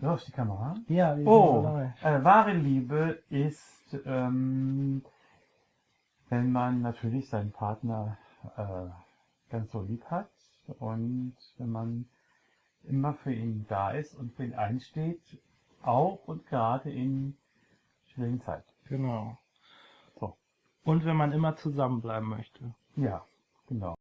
Läuft die Kamera? Ja, wir Oh, dabei. äh, wahre Liebe ist, ähm, wenn man natürlich seinen Partner äh, ganz so lieb hat und wenn man immer für ihn da ist und für ihn einsteht, auch und gerade in schwierigen Zeiten. Genau. So. Und wenn man immer zusammenbleiben möchte. Ja, genau.